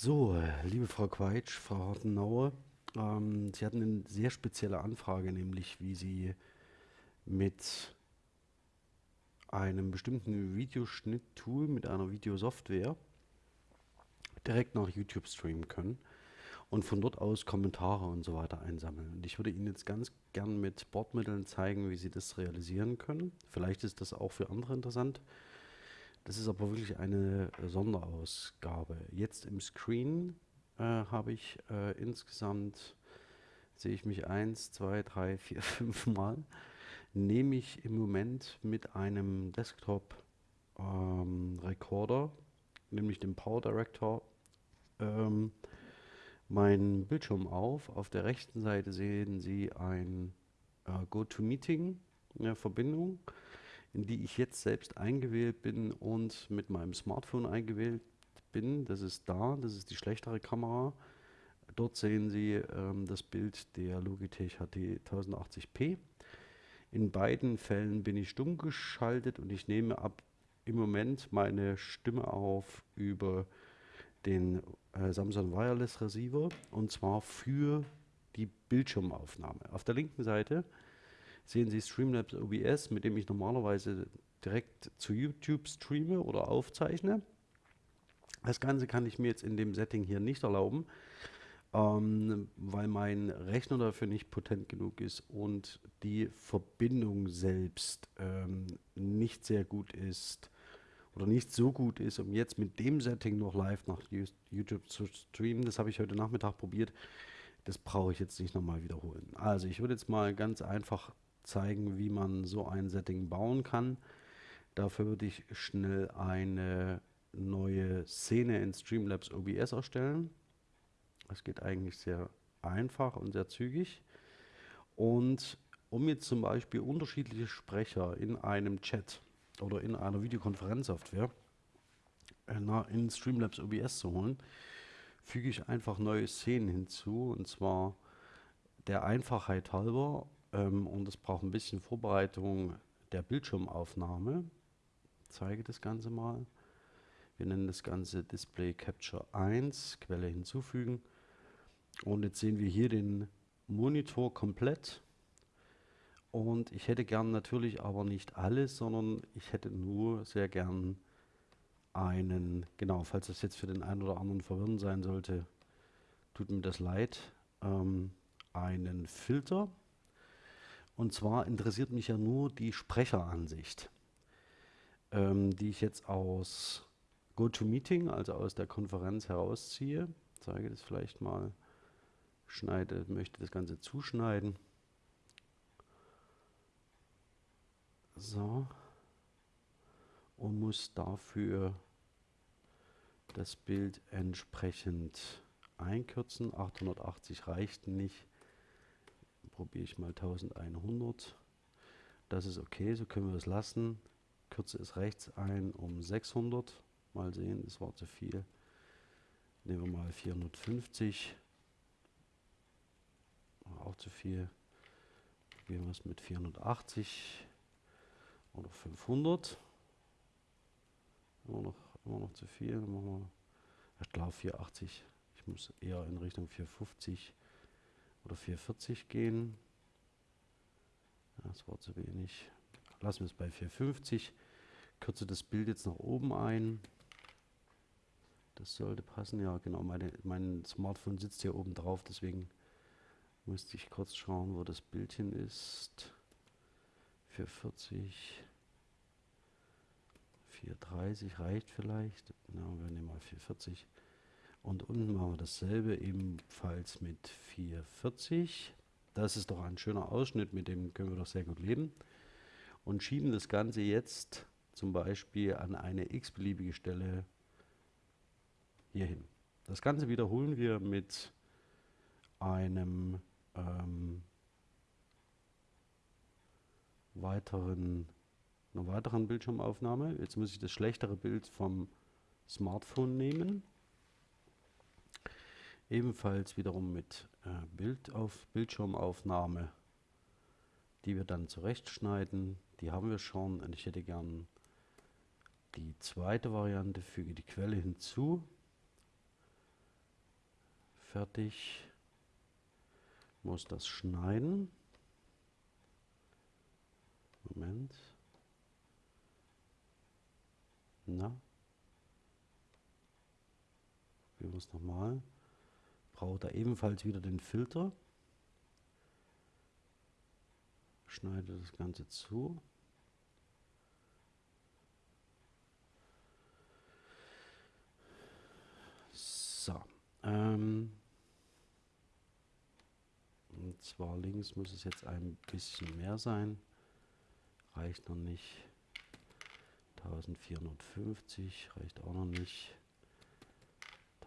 So, liebe Frau Quaitsch, Frau Hortenauer, ähm, Sie hatten eine sehr spezielle Anfrage, nämlich wie Sie mit einem bestimmten Videoschnitt-Tool, mit einer Videosoftware direkt nach YouTube streamen können und von dort aus Kommentare und so weiter einsammeln. Und ich würde Ihnen jetzt ganz gern mit Bordmitteln zeigen, wie Sie das realisieren können. Vielleicht ist das auch für andere interessant. Das ist aber wirklich eine Sonderausgabe. Jetzt im Screen äh, habe ich äh, insgesamt, sehe ich mich eins, zwei, drei, vier, fünf Mal, nehme ich im Moment mit einem Desktop ähm, nämlich dem Power Director, ähm, meinen Bildschirm auf. Auf der rechten Seite sehen Sie ein äh, GoToMeeting-Verbindung, in die ich jetzt selbst eingewählt bin und mit meinem Smartphone eingewählt bin. Das ist da, das ist die schlechtere Kamera. Dort sehen Sie ähm, das Bild der Logitech HT 1080p. In beiden Fällen bin ich stumm geschaltet und ich nehme ab im Moment meine Stimme auf über den äh, Samsung Wireless Receiver und zwar für die Bildschirmaufnahme. Auf der linken Seite sehen Sie Streamlabs OBS, mit dem ich normalerweise direkt zu YouTube streame oder aufzeichne. Das Ganze kann ich mir jetzt in dem Setting hier nicht erlauben, ähm, weil mein Rechner dafür nicht potent genug ist und die Verbindung selbst ähm, nicht sehr gut ist oder nicht so gut ist, um jetzt mit dem Setting noch live nach YouTube zu streamen. Das habe ich heute Nachmittag probiert. Das brauche ich jetzt nicht nochmal wiederholen. Also ich würde jetzt mal ganz einfach zeigen, wie man so ein Setting bauen kann. Dafür würde ich schnell eine neue Szene in Streamlabs OBS erstellen. Das geht eigentlich sehr einfach und sehr zügig. Und um jetzt zum Beispiel unterschiedliche Sprecher in einem Chat oder in einer Videokonferenzsoftware äh, in Streamlabs OBS zu holen, füge ich einfach neue Szenen hinzu und zwar der Einfachheit halber ähm, und es braucht ein bisschen Vorbereitung der Bildschirmaufnahme. Ich zeige das Ganze mal. Wir nennen das Ganze Display Capture 1, Quelle hinzufügen. Und jetzt sehen wir hier den Monitor komplett und ich hätte gern natürlich aber nicht alles, sondern ich hätte nur sehr gern einen, genau, falls das jetzt für den einen oder anderen verwirrend sein sollte, tut mir das leid, ähm, einen Filter. Und zwar interessiert mich ja nur die Sprecheransicht, ähm, die ich jetzt aus GoToMeeting, also aus der Konferenz herausziehe. Zeige das vielleicht mal, schneide, möchte das Ganze zuschneiden. So. Und muss dafür das Bild entsprechend einkürzen. 880 reicht nicht. Probiere ich mal 1100. Das ist okay, so können wir es lassen. Kürze es rechts ein um 600. Mal sehen, das war zu viel. Nehmen wir mal 450. Auch zu viel. Probieren wir es mit 480 oder 500. Immer noch, immer noch zu viel. Machen wir, ich glaube 480. Ich muss eher in Richtung 450 oder 440 gehen. Das war zu wenig. Lassen wir es bei 450. Kürze das Bild jetzt nach oben ein. Das sollte passen. Ja, genau. Meine, mein Smartphone sitzt hier oben drauf, deswegen musste ich kurz schauen, wo das Bildchen ist. 440. 430 reicht vielleicht. Na, wir nehmen mal 440. Und unten machen wir dasselbe ebenfalls mit 440. Das ist doch ein schöner Ausschnitt, mit dem können wir doch sehr gut leben. Und schieben das Ganze jetzt zum Beispiel an eine x-beliebige Stelle hier hin. Das Ganze wiederholen wir mit einem ähm, weiteren einer weiteren Bildschirmaufnahme. Jetzt muss ich das schlechtere Bild vom Smartphone nehmen. Ebenfalls wiederum mit äh, Bild auf Bildschirmaufnahme, die wir dann zurechtschneiden. Die haben wir schon und ich hätte gern die zweite Variante, füge die Quelle hinzu. fertig. Muss das schneiden. Moment. Na? Probieren wir es nochmal. Braucht er ebenfalls wieder den Filter. Schneide das Ganze zu. So. Ähm, und zwar links muss es jetzt ein bisschen mehr sein. Reicht noch nicht. 1450 reicht auch noch nicht.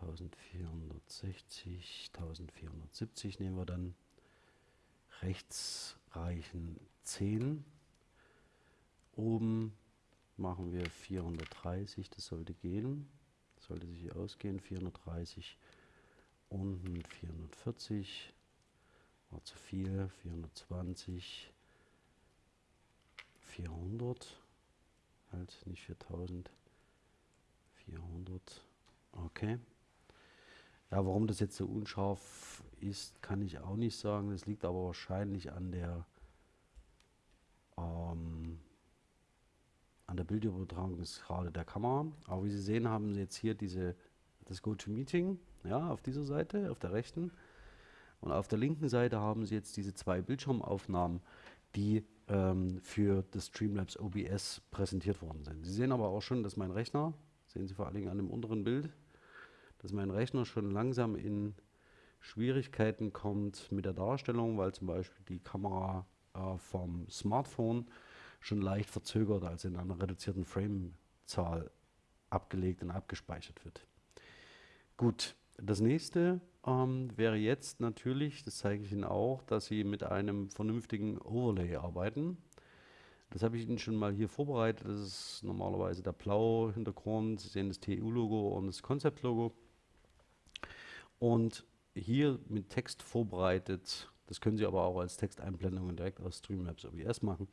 1460, 1470 nehmen wir dann. Rechts reichen 10. Oben machen wir 430, das sollte gehen. Sollte sich ausgehen, 430. Unten 440. War zu viel, 420. 400. Halt, nicht 4000. 400. Okay. Ja, warum das jetzt so unscharf ist, kann ich auch nicht sagen. Das liegt aber wahrscheinlich an der ähm, an der Bildübertragungsrate der Kamera. Aber wie Sie sehen, haben Sie jetzt hier diese, das GoToMeeting ja, auf dieser Seite, auf der rechten. Und auf der linken Seite haben Sie jetzt diese zwei Bildschirmaufnahmen, die ähm, für das Streamlabs OBS präsentiert worden sind. Sie sehen aber auch schon, dass mein Rechner, sehen Sie vor allen Dingen an dem unteren Bild, dass mein Rechner schon langsam in Schwierigkeiten kommt mit der Darstellung, weil zum Beispiel die Kamera äh, vom Smartphone schon leicht verzögert als in einer reduzierten Framezahl abgelegt und abgespeichert wird. Gut, das nächste ähm, wäre jetzt natürlich, das zeige ich Ihnen auch, dass Sie mit einem vernünftigen Overlay arbeiten. Das habe ich Ihnen schon mal hier vorbereitet. Das ist normalerweise der blaue Hintergrund. Sie sehen das TU-Logo und das Concept-Logo. Und hier mit Text vorbereitet, das können Sie aber auch als Texteinblendungen direkt aus Streamlabs OBS machen,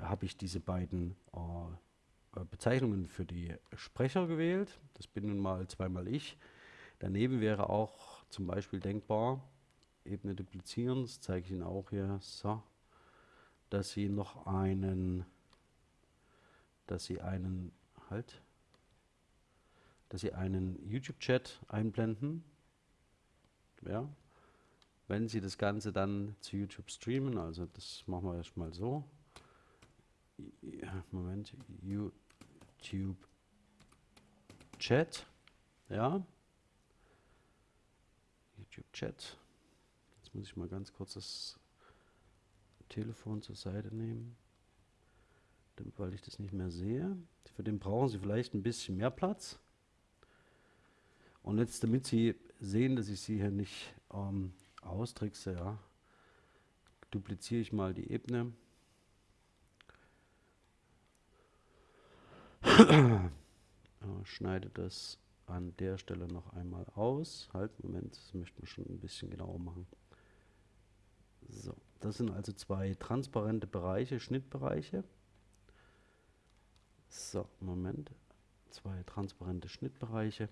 habe ich diese beiden äh, Bezeichnungen für die Sprecher gewählt. Das bin nun mal zweimal ich. Daneben wäre auch zum Beispiel denkbar, Ebene duplizieren, das zeige ich Ihnen auch hier, so, dass Sie noch einen, dass Sie einen, halt, dass Sie einen YouTube-Chat einblenden, ja, wenn Sie das Ganze dann zu YouTube streamen, also das machen wir erstmal so, Moment, YouTube Chat, ja, YouTube Chat. Jetzt muss ich mal ganz kurz das Telefon zur Seite nehmen, weil ich das nicht mehr sehe. Für den brauchen Sie vielleicht ein bisschen mehr Platz. Und jetzt, damit Sie sehen, dass ich Sie hier nicht ähm, austrickse, ja, dupliziere ich mal die Ebene. schneide das an der Stelle noch einmal aus. Halt, Moment, das möchten wir schon ein bisschen genauer machen. So, das sind also zwei transparente Bereiche, Schnittbereiche. So, Moment, zwei transparente Schnittbereiche.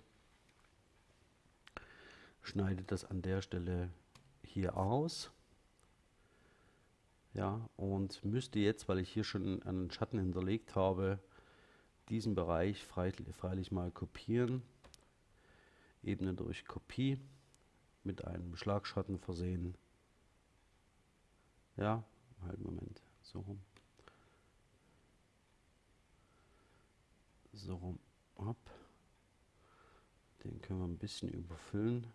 Schneide das an der Stelle hier aus. Ja, und müsste jetzt, weil ich hier schon einen Schatten hinterlegt habe, diesen Bereich freilich, mal kopieren. Ebene durch Kopie mit einem Schlagschatten versehen. Ja, halt Moment, so rum. So rum ab. Den können wir ein bisschen überfüllen.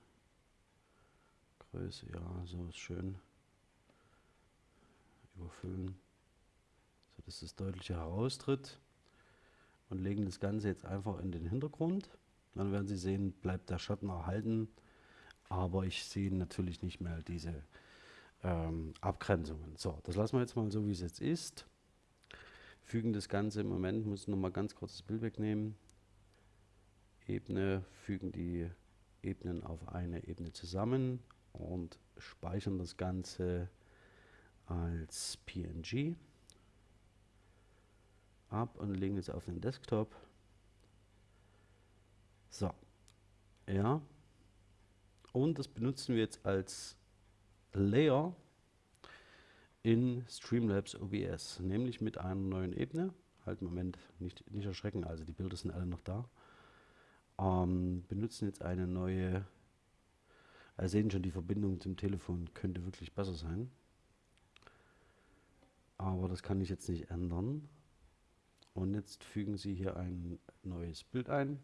Größe, ja, so ist schön. Überfüllen, so dass es deutlicher heraustritt und legen das Ganze jetzt einfach in den Hintergrund. Dann werden Sie sehen, bleibt der Schatten erhalten, aber ich sehe natürlich nicht mehr diese ähm, Abgrenzungen. So, das lassen wir jetzt mal so, wie es jetzt ist. Fügen das Ganze im Moment, muss noch mal ganz kurz das Bild wegnehmen. Ebene, fügen die Ebenen auf eine Ebene zusammen und speichern das Ganze als PNG ab und legen es auf den Desktop. So. Ja. Und das benutzen wir jetzt als Layer in Streamlabs OBS, nämlich mit einer neuen Ebene. Halt, Moment, nicht, nicht erschrecken, also die Bilder sind alle noch da. Ähm, benutzen jetzt eine neue, also sehen schon, die Verbindung zum Telefon könnte wirklich besser sein. Aber das kann ich jetzt nicht ändern. Und jetzt fügen Sie hier ein neues Bild ein.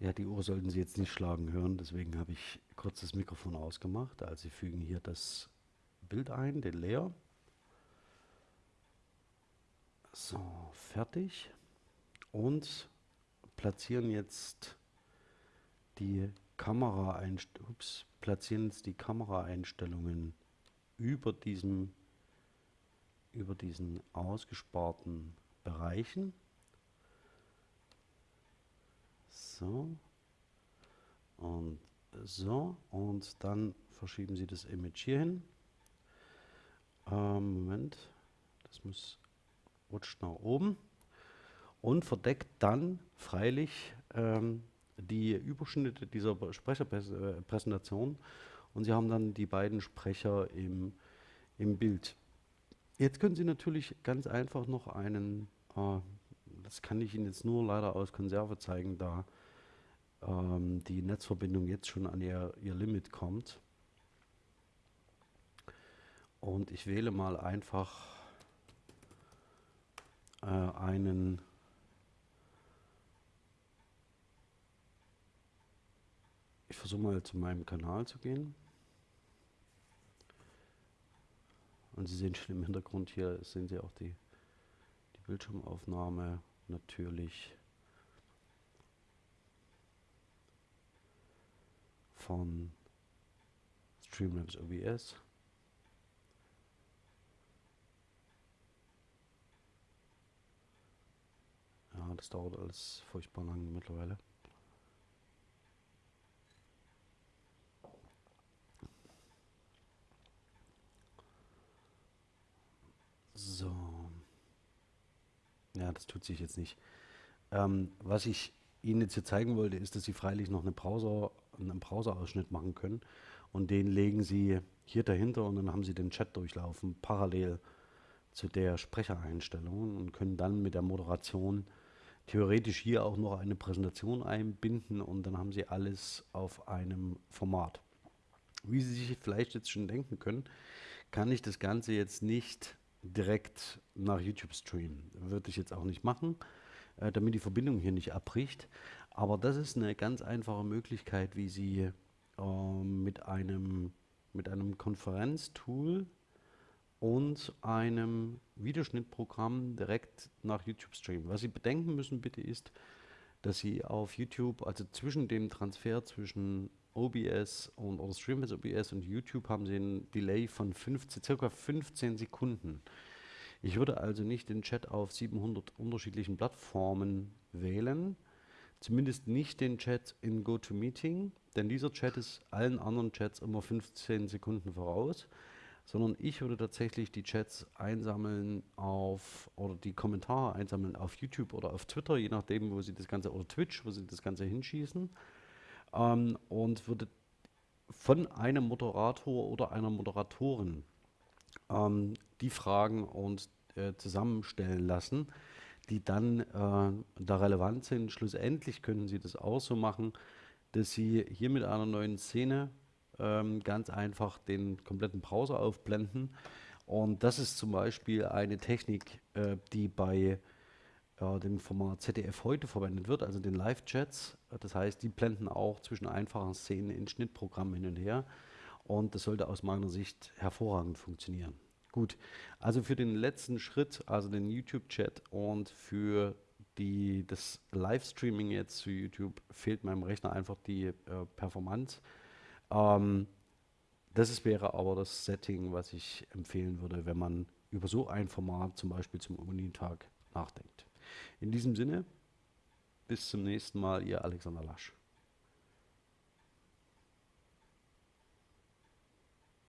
Ja, die Uhr sollten Sie jetzt nicht schlagen hören, deswegen habe ich kurz das Mikrofon ausgemacht. Also Sie fügen hier das Bild ein, den Layer. So, fertig. Und platzieren jetzt die Kameraeinstellungen, platzieren jetzt die Kameraeinstellungen über diesem über diesen ausgesparten Bereichen. So. Und so. Und dann verschieben Sie das Image hier hin. Ähm, Moment. Das muss rutscht nach oben. Und verdeckt dann freilich ähm, die Überschnitte dieser Sprecherpräsentation. Und Sie haben dann die beiden Sprecher im, im Bild. Jetzt können Sie natürlich ganz einfach noch einen, äh, das kann ich Ihnen jetzt nur leider aus Konserve zeigen, da ähm, die Netzverbindung jetzt schon an ihr, ihr Limit kommt. Und ich wähle mal einfach äh, einen Ich versuche mal zu meinem Kanal zu gehen. Und Sie sehen schon im Hintergrund hier, sehen Sie auch die, die Bildschirmaufnahme natürlich. Von Streamlabs OBS. Ja, das dauert alles furchtbar lang mittlerweile. So. Ja, das tut sich jetzt nicht. Ähm, was ich Ihnen jetzt hier zeigen wollte, ist, dass Sie freilich noch eine Browser, einen Browser-Ausschnitt machen können und den legen Sie hier dahinter und dann haben Sie den Chat durchlaufen, parallel zu der Sprechereinstellung und können dann mit der Moderation theoretisch hier auch noch eine Präsentation einbinden und dann haben Sie alles auf einem Format. Wie Sie sich vielleicht jetzt schon denken können, kann ich das Ganze jetzt nicht direkt nach YouTube streamen. Würde ich jetzt auch nicht machen äh, damit die Verbindung hier nicht abbricht. Aber das ist eine ganz einfache Möglichkeit, wie Sie äh, mit einem, mit einem Konferenztool und einem Videoschnittprogramm direkt nach YouTube streamen. Was Sie bedenken müssen bitte ist, dass Sie auf YouTube, also zwischen dem Transfer zwischen OBS und oder Streamlabs OBS und YouTube haben Sie einen Delay von 15, circa 15 Sekunden. Ich würde also nicht den Chat auf 700 unterschiedlichen Plattformen wählen, zumindest nicht den Chat in GoToMeeting, denn dieser Chat ist allen anderen Chats immer 15 Sekunden voraus, sondern ich würde tatsächlich die Chats einsammeln auf oder die Kommentare einsammeln auf YouTube oder auf Twitter, je nachdem, wo sie das Ganze oder Twitch, wo sie das Ganze hinschießen ähm, und würde von einem Moderator oder einer Moderatorin ähm, die Fragen und äh, zusammenstellen lassen, die dann äh, da relevant sind. Schlussendlich können Sie das auch so machen, dass Sie hier mit einer neuen Szene ähm, ganz einfach den kompletten Browser aufblenden. Und das ist zum Beispiel eine Technik, äh, die bei äh, dem Format ZDF heute verwendet wird, also den Live-Chats. Das heißt, die blenden auch zwischen einfachen Szenen in Schnittprogrammen hin und her. Und das sollte aus meiner Sicht hervorragend funktionieren. Gut, also für den letzten Schritt, also den YouTube-Chat und für die, das Livestreaming jetzt zu YouTube fehlt meinem Rechner einfach die äh, Performance. Ähm, das ist, wäre aber das Setting, was ich empfehlen würde, wenn man über so ein Format zum Beispiel zum Unitag nachdenkt. In diesem Sinne, bis zum nächsten Mal, ihr Alexander Lasch.